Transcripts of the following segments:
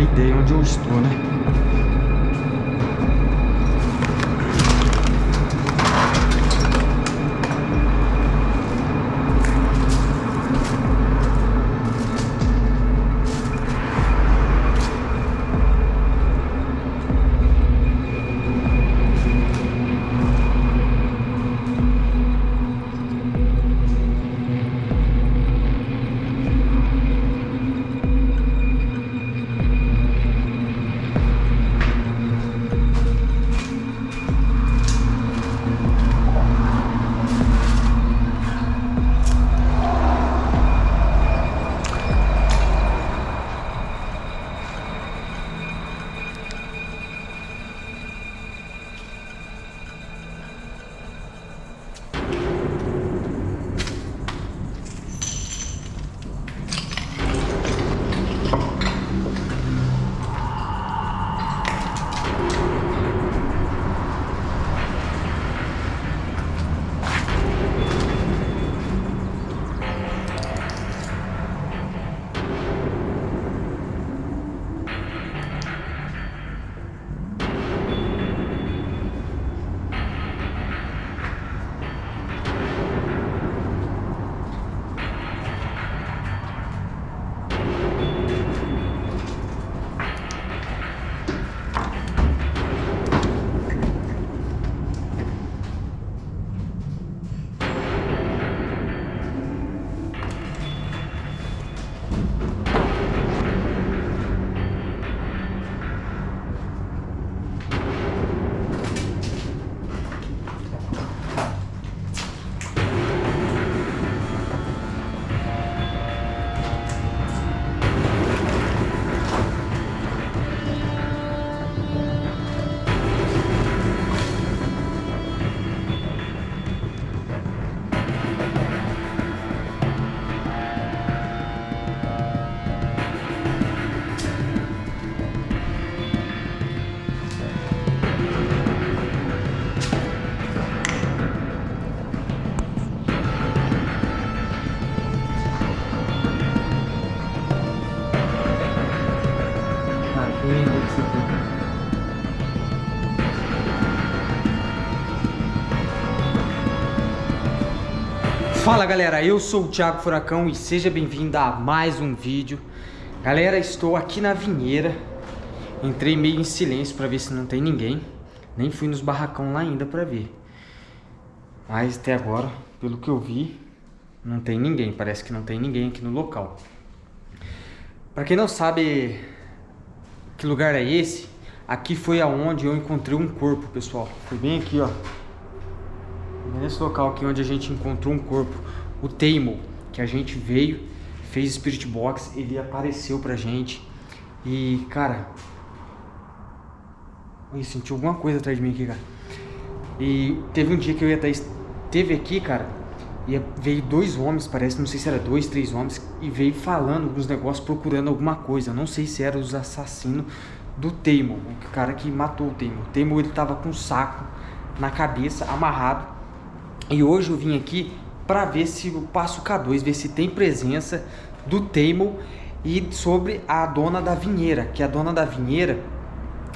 ideia onde eu estou, né? Fala galera, eu sou o Thiago Furacão e seja bem-vindo a mais um vídeo. Galera, estou aqui na vinheira. Entrei meio em silêncio para ver se não tem ninguém. Nem fui nos barracão lá ainda para ver. Mas até agora, pelo que eu vi, não tem ninguém. Parece que não tem ninguém aqui no local. Para quem não sabe que lugar é esse Aqui foi aonde eu encontrei um corpo, pessoal Foi bem aqui, ó Nesse local aqui onde a gente encontrou um corpo, o Teimo, que a gente veio, fez Spirit Box, ele apareceu pra gente. E, cara... Eu senti alguma coisa atrás de mim aqui, cara. E teve um dia que eu ia estar... Teve aqui, cara, e veio dois homens, parece, não sei se era dois, três homens, e veio falando alguns negócios, procurando alguma coisa. Não sei se eram os assassinos do Teimo, o cara que matou o Teimo. O Teimo, ele tava com um saco na cabeça, amarrado, e hoje eu vim aqui para ver se eu passo K2, ver se tem presença do Teimo e sobre a dona da vinheira, que a dona da vinheira,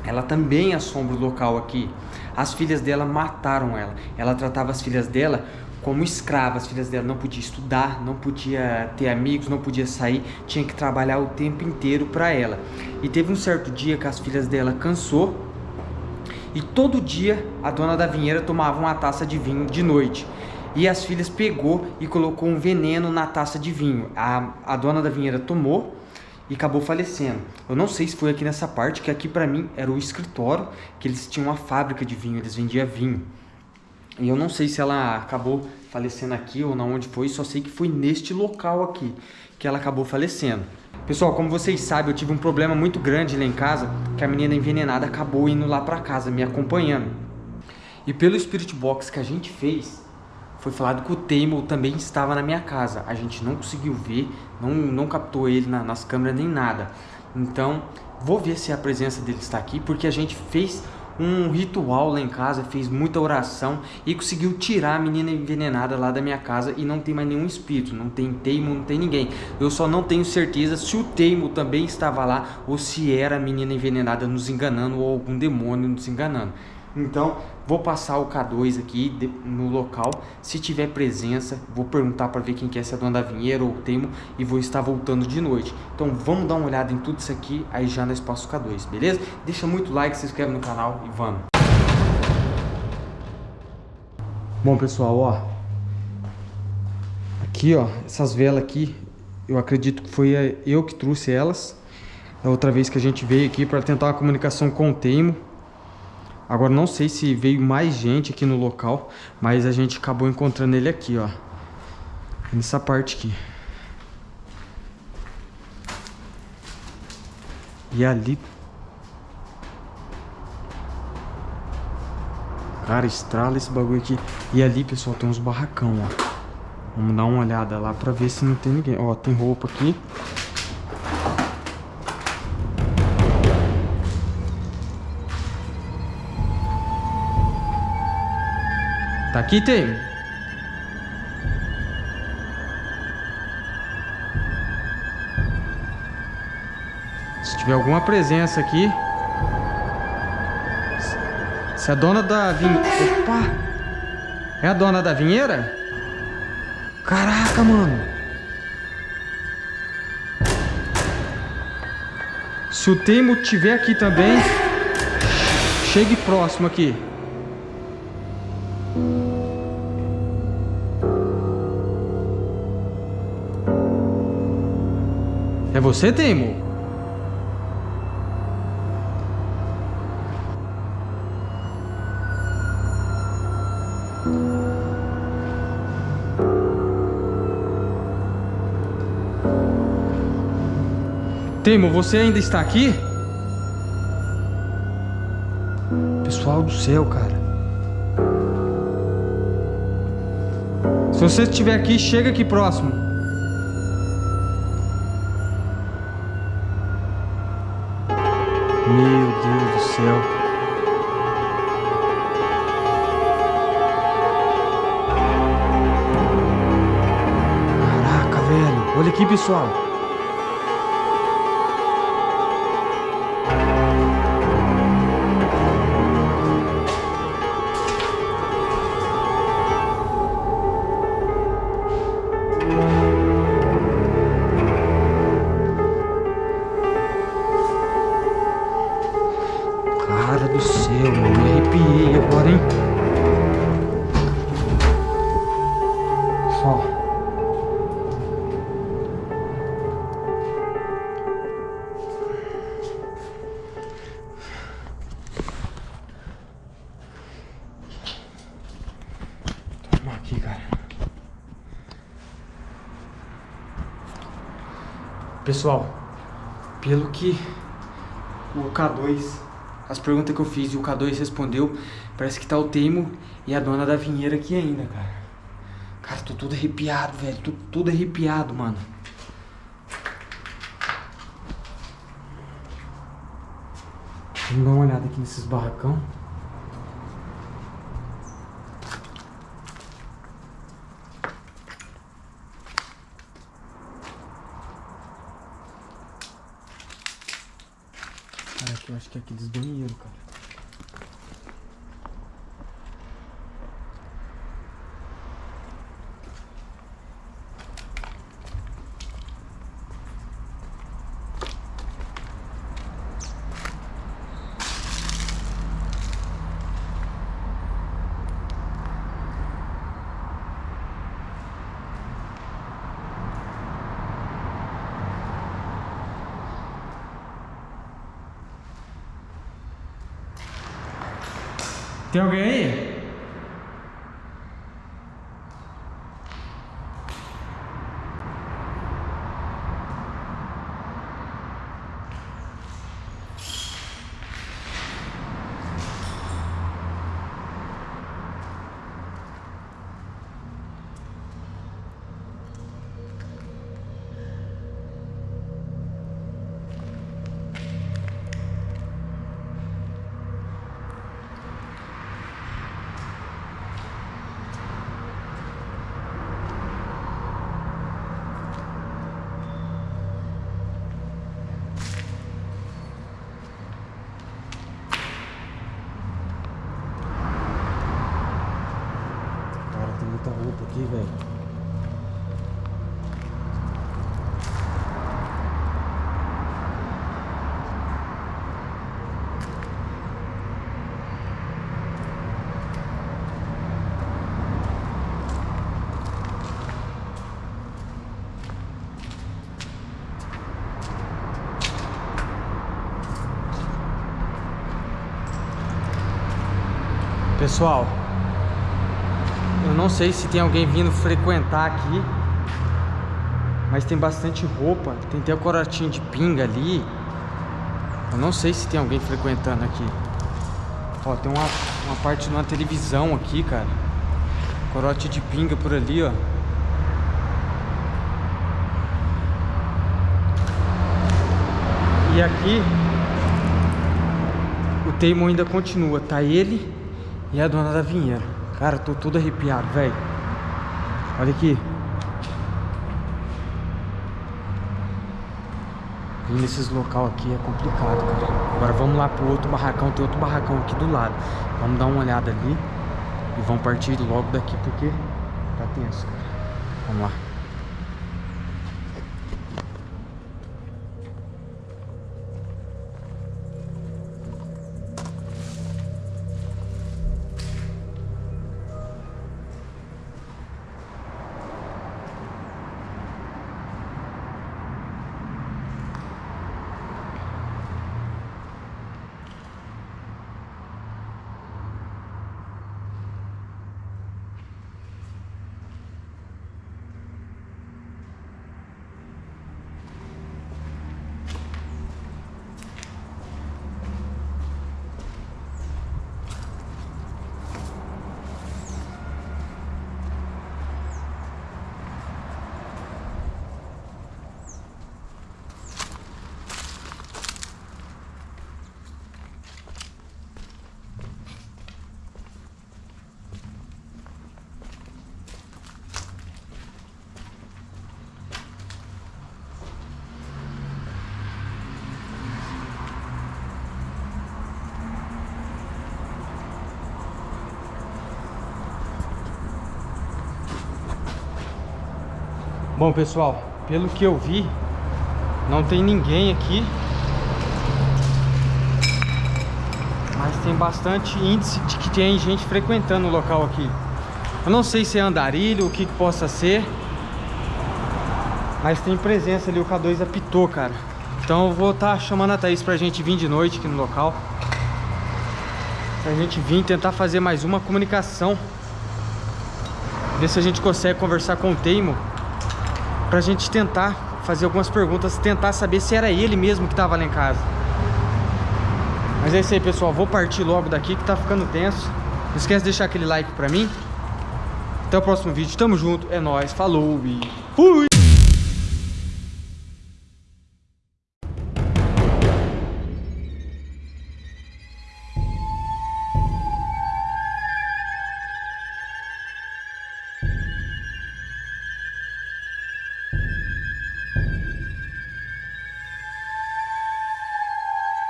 ela também assombra o local aqui. As filhas dela mataram ela. Ela tratava as filhas dela como escravas. As filhas dela não podia estudar, não podia ter amigos, não podia sair, tinha que trabalhar o tempo inteiro para ela. E teve um certo dia que as filhas dela cansou e todo dia a dona da vinheira tomava uma taça de vinho de noite. E as filhas pegou e colocou um veneno na taça de vinho. A, a dona da vinheira tomou e acabou falecendo. Eu não sei se foi aqui nessa parte, que aqui para mim era o escritório, que eles tinham uma fábrica de vinho, eles vendiam vinho. E eu não sei se ela acabou falecendo aqui ou na onde foi, só sei que foi neste local aqui que ela acabou falecendo. Pessoal, como vocês sabem, eu tive um problema muito grande lá em casa, que a menina envenenada acabou indo lá pra casa, me acompanhando. E pelo Spirit Box que a gente fez, foi falado que o Teimo também estava na minha casa. A gente não conseguiu ver, não, não captou ele na, nas câmeras nem nada. Então, vou ver se a presença dele está aqui, porque a gente fez um ritual lá em casa, fez muita oração e conseguiu tirar a menina envenenada lá da minha casa e não tem mais nenhum espírito, não tem teimo, não tem ninguém. Eu só não tenho certeza se o teimo também estava lá ou se era a menina envenenada nos enganando ou algum demônio nos enganando. Então, vou passar o K2 aqui de, no local. Se tiver presença, vou perguntar para ver quem quer ser a dona da vinheira ou o Temo e vou estar voltando de noite. Então, vamos dar uma olhada em tudo isso aqui, aí já nós passamos o K2, beleza? Deixa muito like, se inscreve no canal e vamos. Bom, pessoal, ó. Aqui, ó, essas velas aqui, eu acredito que foi eu que trouxe elas. Da outra vez que a gente veio aqui para tentar uma comunicação com o Teimo. Agora não sei se veio mais gente aqui no local, mas a gente acabou encontrando ele aqui, ó. Nessa parte aqui. E ali... Cara, estrala esse bagulho aqui. E ali, pessoal, tem uns barracão, ó. Vamos dar uma olhada lá pra ver se não tem ninguém. Ó, tem roupa aqui. Tá aqui, tem? Se tiver alguma presença aqui... Se a dona da vinheira... Opa! É a dona da vinheira? Caraca, mano! Se o Teimo tiver aqui também, chegue próximo aqui. Você, Teimo? Teimo, você ainda está aqui? Pessoal do céu, cara. Se você estiver aqui, chega aqui próximo. Meu Deus do céu. Caraca, velho. Olha aqui, pessoal. Pessoal, pelo que o K2, as perguntas que eu fiz e o K2 respondeu, parece que tá o Teimo e a dona da vinheira aqui ainda, cara. Cara, tô tudo arrepiado, velho. Tô tudo arrepiado, mano. Vamos dar uma olhada aqui nesses barracão. Eu acho que é aqueles banheiros, cara. Tem alguém aí? Pessoal, eu não sei se tem alguém vindo frequentar aqui, mas tem bastante roupa, tem até o corotinho de pinga ali. Eu não sei se tem alguém frequentando aqui. Ó, tem uma, uma parte de uma televisão aqui, cara. Corote de pinga por ali, ó. E aqui o teimo ainda continua, tá ele e a dona da vinheira. Cara, tô todo arrepiado, velho. Olha aqui. Vir nesses local aqui é complicado, cara. Agora vamos lá pro outro barracão. Tem outro barracão aqui do lado. Vamos dar uma olhada ali. E vamos partir logo daqui porque tá tenso, cara. Vamos lá. Bom, pessoal, pelo que eu vi, não tem ninguém aqui. Mas tem bastante índice de que tem gente frequentando o local aqui. Eu não sei se é andarilho, o que, que possa ser. Mas tem presença ali, o K2 apitou, cara. Então eu vou estar tá chamando a Thaís pra gente vir de noite aqui no local. Pra gente vir tentar fazer mais uma comunicação. Ver se a gente consegue conversar com o Teimo pra gente tentar fazer algumas perguntas, tentar saber se era ele mesmo que tava lá em casa. Mas é isso aí, pessoal. Vou partir logo daqui que tá ficando tenso. Não esquece de deixar aquele like pra mim. Até o próximo vídeo. Tamo junto. É nóis. Falou e fui!